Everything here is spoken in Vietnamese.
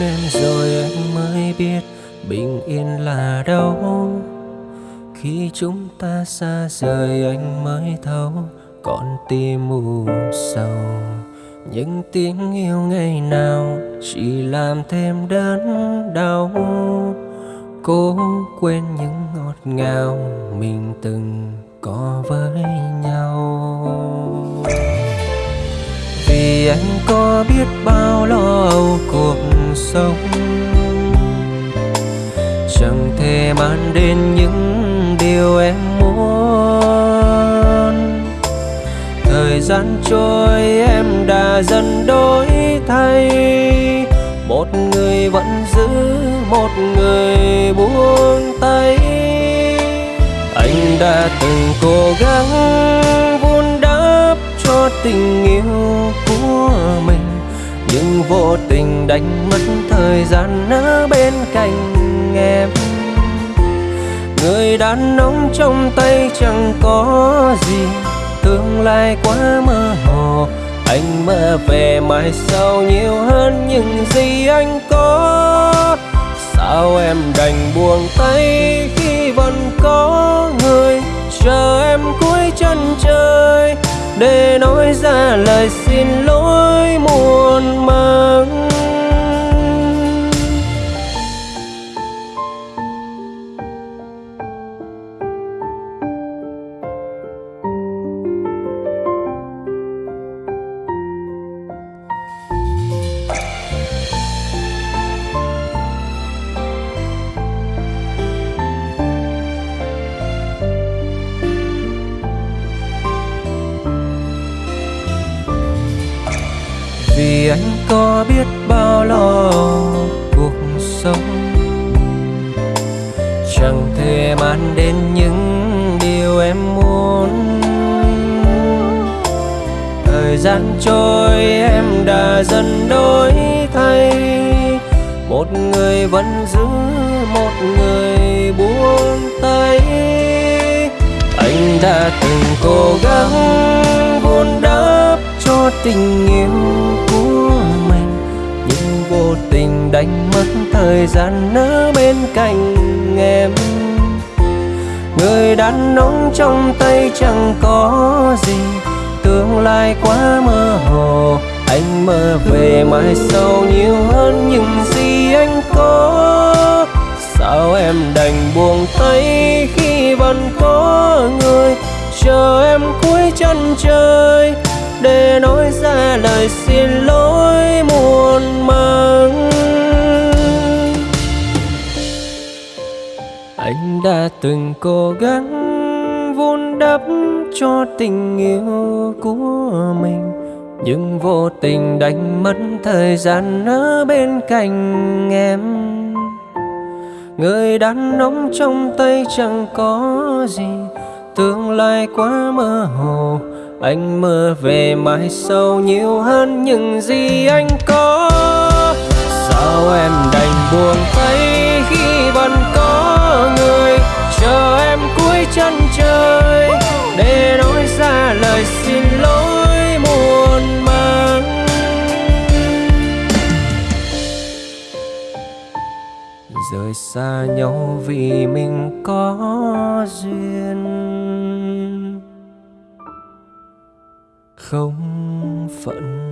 em rồi anh mới biết bình yên là đâu. Khi chúng ta xa rời anh mới thấu con tim mù sầu. Những tiếng yêu ngày nào chỉ làm thêm đớn đau. Cố quên những ngọt ngào mình từng có với nhau. Vì anh có biết bao lo âu cuộc sống. Chẳng thể mang đến những điều em muốn. Thời gian trôi em đã dần đổi thay. Một người vẫn giữ, một người buông tay. Anh đã từng cố gắng vun đắp cho tình yêu của mình nhưng vô tình đánh mất thời gian ở bên cạnh em. Người đàn ông trong tay chẳng có gì, tương lai quá mơ hồ. Anh mơ về mai sau nhiều hơn những gì anh có. Sao em đành buông tay khi vẫn có người chờ em cuối chân trời? Để nói ra lời xin lỗi một vì anh có biết bao lo cuộc sống? Chẳng thể mang đến những điều em muốn. Thời gian trôi em đã dần đổi thay. Một người vẫn giữ, một người buông tay. Anh đã từng cố gắng vun đắp cho tình yêu tình đánh mất thời gian ở bên cạnh em. Người đàn ông trong tay chẳng có gì, tương lai quá mơ hồ. Anh mơ về mai sau nhiều hơn những gì anh có. Sao em đành buông tay khi vẫn có người, chờ em cuối chân trời để nói ra lời xin anh đã từng cố gắng vun đắp cho tình yêu của mình, nhưng vô tình đánh mất thời gian ở bên cạnh em. Người đàn ông trong tay chẳng có gì, tương lai quá mơ hồ. Anh mơ về mai sau nhiều hơn những gì anh có. Rời xa nhau vì mình có duyên. Không phận